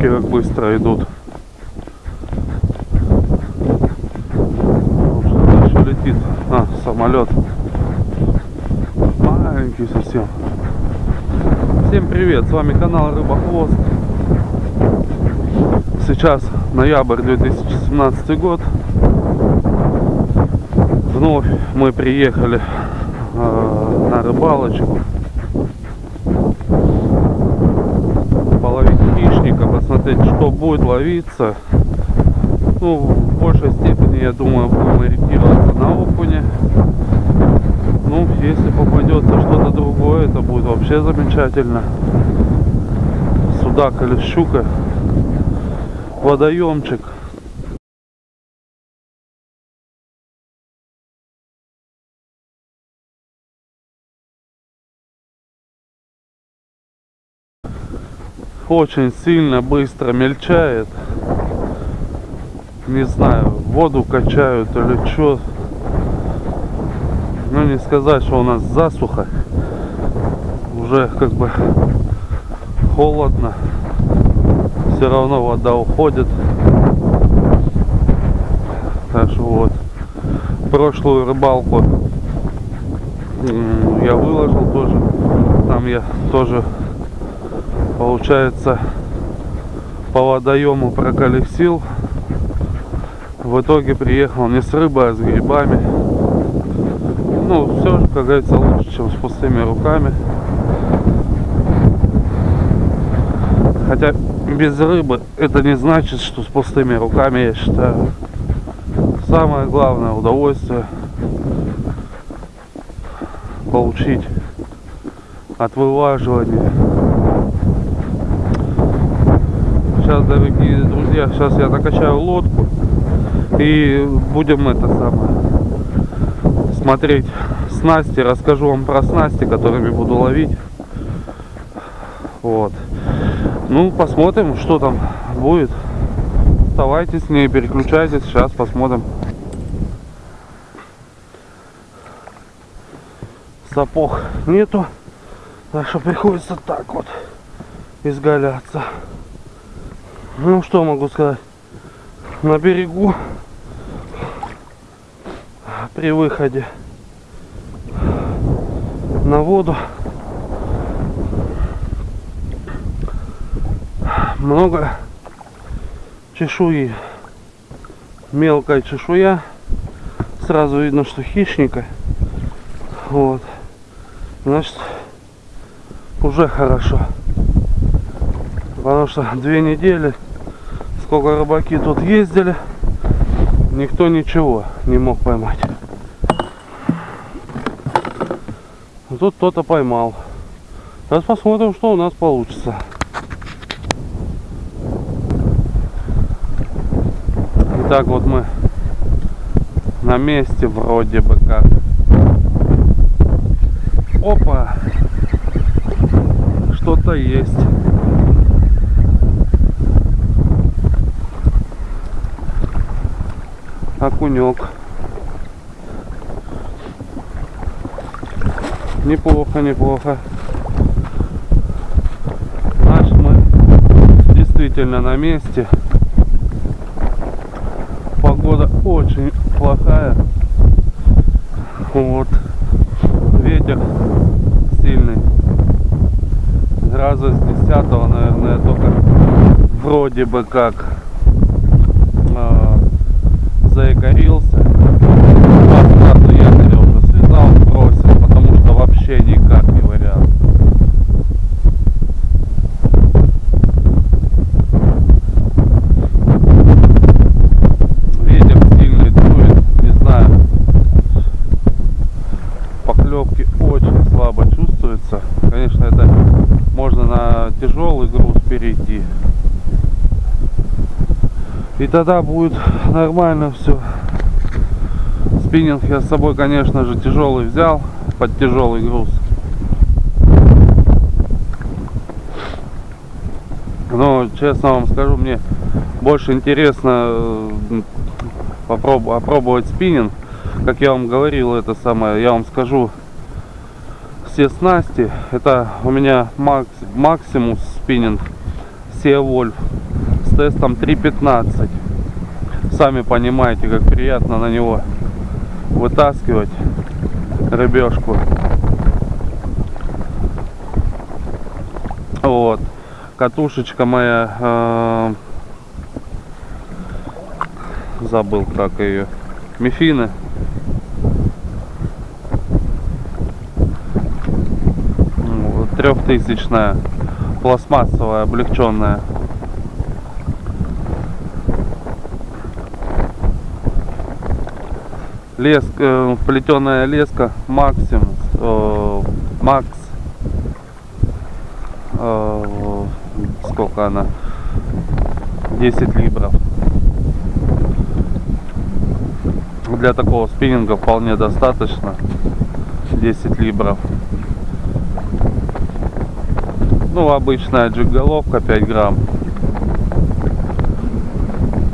тучки как быстро идут. Что-то еще летит. А, самолет. Маленький совсем. Всем привет, с вами канал Рыбохвост. Сейчас ноябрь 2017 год. Вновь мы приехали э, на рыбалочку. Посмотреть, что будет ловиться. Ну, в большей степени, я думаю, будем ориентироваться на окуне. Ну, если попадется что-то другое, это будет вообще замечательно. Судак или щука. Водоемчик. Очень сильно быстро мельчает. Не знаю, воду качают или что. Ну не сказать, что у нас засуха. Уже как бы холодно. Все равно вода уходит. Так что вот. Прошлую рыбалку я выложил тоже. Там я тоже получается по водоему проколесил. В итоге приехал не с рыбой, а с грибами. Ну, все, как говорится, лучше, чем с пустыми руками. Хотя без рыбы это не значит, что с пустыми руками, я считаю. Самое главное удовольствие получить от вылаживания. Сейчас, дорогие друзья, сейчас я накачаю лодку и будем это самое смотреть снасти, расскажу вам про снасти, которыми буду ловить. Вот. Ну, посмотрим, что там будет. Оставайтесь с ней, переключайтесь, сейчас посмотрим. Сапог нету, так что приходится так вот изгаляться. Ну, что могу сказать. На берегу при выходе на воду много чешуи. Мелкая чешуя сразу видно что хищника. Вот. Значит уже хорошо. Потому что две недели сколько рыбаки тут ездили никто ничего не мог поймать тут кто-то поймал сейчас посмотрим что у нас получится Итак, вот мы на месте вроде бы как. Опа! Что-то есть. Окунек. Неплохо, неплохо. Значит, мы действительно на месте погода очень плохая. Вот. Ветер сильный. Раза с десятого, наверное, только вроде бы как заикарился. Два якоря уже связал, бросил, потому что вообще никак не вариант. тяжелый груз перейти. И тогда будет нормально все. Спиннинг я с собой, конечно же, тяжелый взял под тяжелый груз. Но, честно вам скажу, мне больше интересно э, попробовать, опробовать спиннинг. Как я вам говорил, это самое, я вам скажу, все снасти это у меня макс, максимум спиннинг Севольф с тестом 3.15. Сами понимаете, как приятно на него вытаскивать рыбешку. Вот. Катушечка моя э, забыл как ее. Мифины. Трехтысячная пластмассовая, облегченная. Леска, э, плетеная леска Максимус, э, Макс, э, сколько она, 10 либров. Для такого спиннинга вполне достаточно 10 либров. Ну, обычная джиг-головка 5 грамм.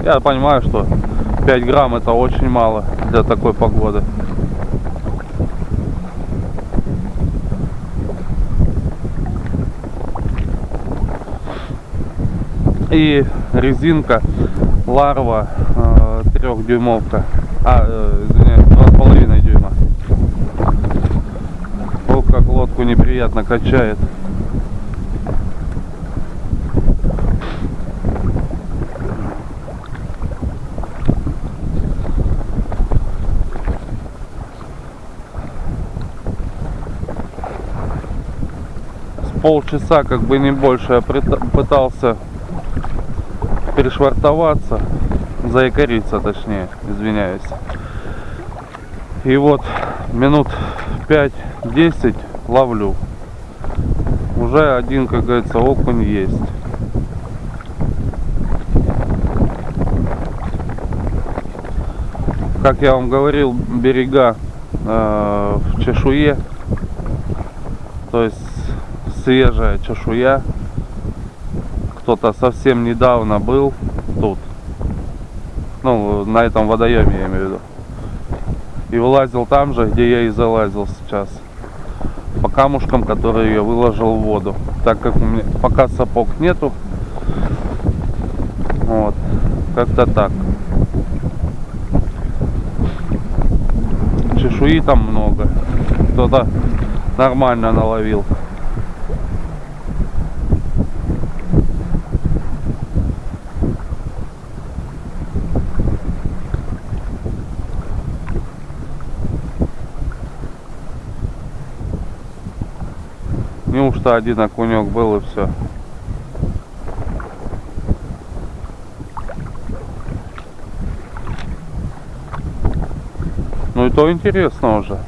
Я понимаю, что 5 грамм это очень мало для такой погоды. И резинка ларва э, трехдюймовка. А, э, извиняюсь, два с половиной дюйма. Ох, как лодку неприятно качает. Полчаса, как бы не больше, я пытался перешвартоваться, заякориться точнее, извиняюсь. И вот минут 5-10 ловлю. Уже один, как говорится, окунь есть. Как я вам говорил, берега э, в чешуе. То есть свежая чешуя. Кто-то совсем недавно был тут. Ну, на этом водоеме я имею в виду. И вылазил там же, где я и залазил сейчас. По камушкам, которые я выложил в воду. Так как у меня пока сапог нету. Вот. Как-то так. Чешуи там много. Кто-то нормально наловил. Неужто один окунек был и все? Ну и то интересно уже.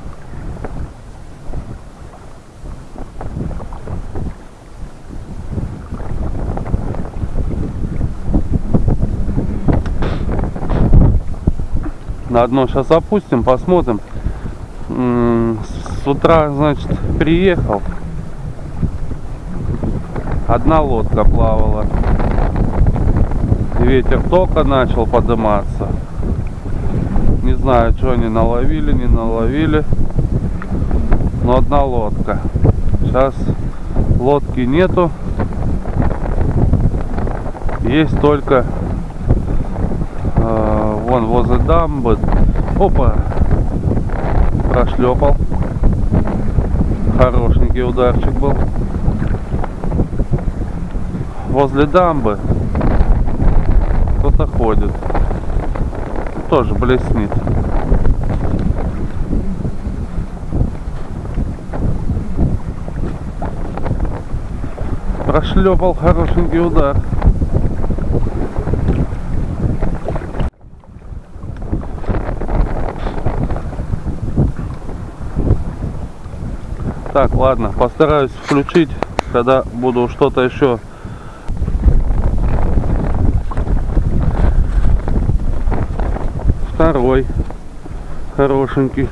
На одно сейчас опустим, посмотрим. С утра, значит, приехал одна лодка плавала. Ветер только начал подниматься. Не знаю, что они наловили, не наловили. Но одна лодка. Сейчас лодки нету. Есть только э, вон возле дамбы. Опа! Прошлепал. Хорошенький ударчик был возле дамбы кто-то ходит. Тоже блеснит. Прошлепал хорошенький удар. Так, ладно, постараюсь включить, когда буду что-то еще второй. Хорошенький.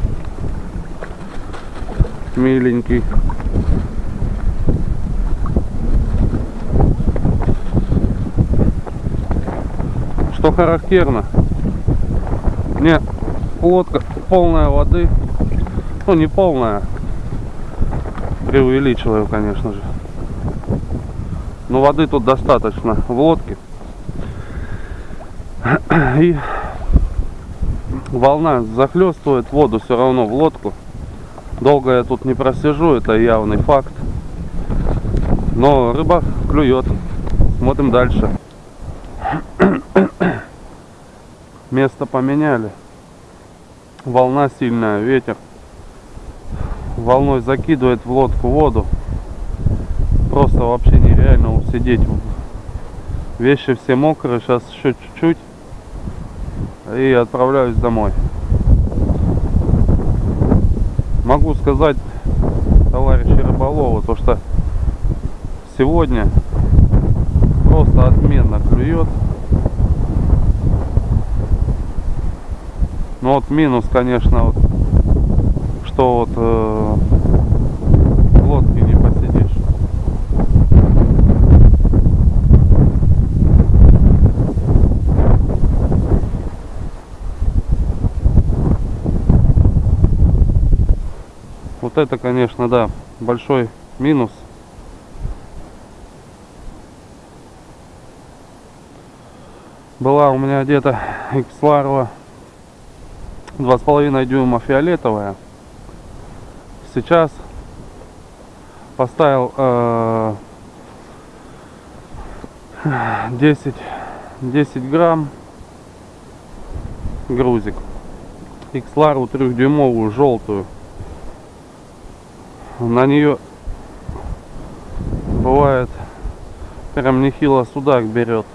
Миленький. Что характерно? Не лодка полная воды. Ну не полная. Преувеличиваю конечно же. Но воды тут достаточно в лодке. И волна захлестывает воду все равно в лодку. Долго я тут не просижу, это явный факт. Но рыба клюет. Смотрим дальше. Место поменяли. Волна сильная, ветер. Волной закидывает в лодку воду. Просто вообще нереально усидеть. Вещи все мокрые, сейчас еще чуть-чуть. И отправляюсь домой. Могу сказать, товарищи рыболовы, то что сегодня просто отменно клюет. Ну вот минус, конечно, вот, что вот э, в лодке не посидишь. Вот это, конечно, да, большой минус. Была у меня где-то Xlarva два с половиной дюйма фиолетовая. Сейчас поставил э, 10 10 грамм грузик. Xlarу трехдюймовую желтую на нее бывает прям нехило судак берет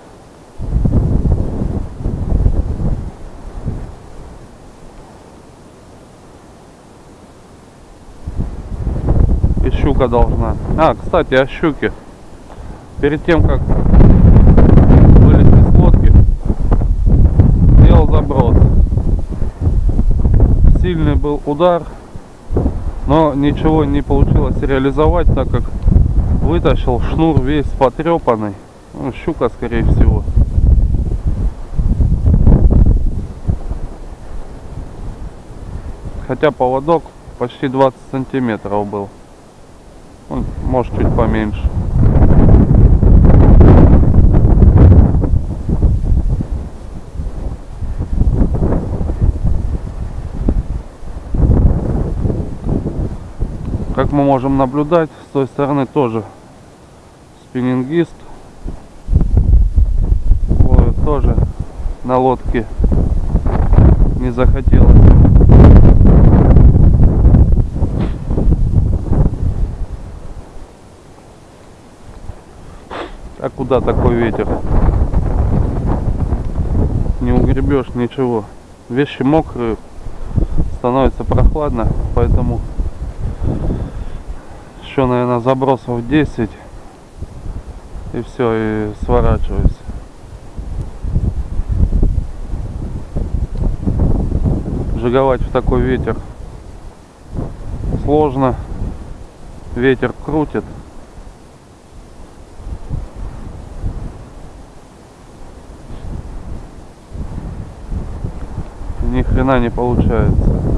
щука должна. А, кстати, о щуке. Перед тем, как вылезти с лодки, сделал заброс. Сильный был удар, но ничего не получилось реализовать, так как вытащил шнур весь потрепанный. Ну, щука, скорее всего. Хотя поводок почти 20 сантиметров был. Он может чуть поменьше. Как мы можем наблюдать, с той стороны тоже спиннингист ловит тоже на лодке не захотелось А куда такой ветер? Не угребешь ничего. Вещи мокрые, становится прохладно, поэтому еще, наверное, забросов 10 и все, и сворачиваюсь. Жиговать в такой ветер сложно. Ветер крутит. ни хрена не получается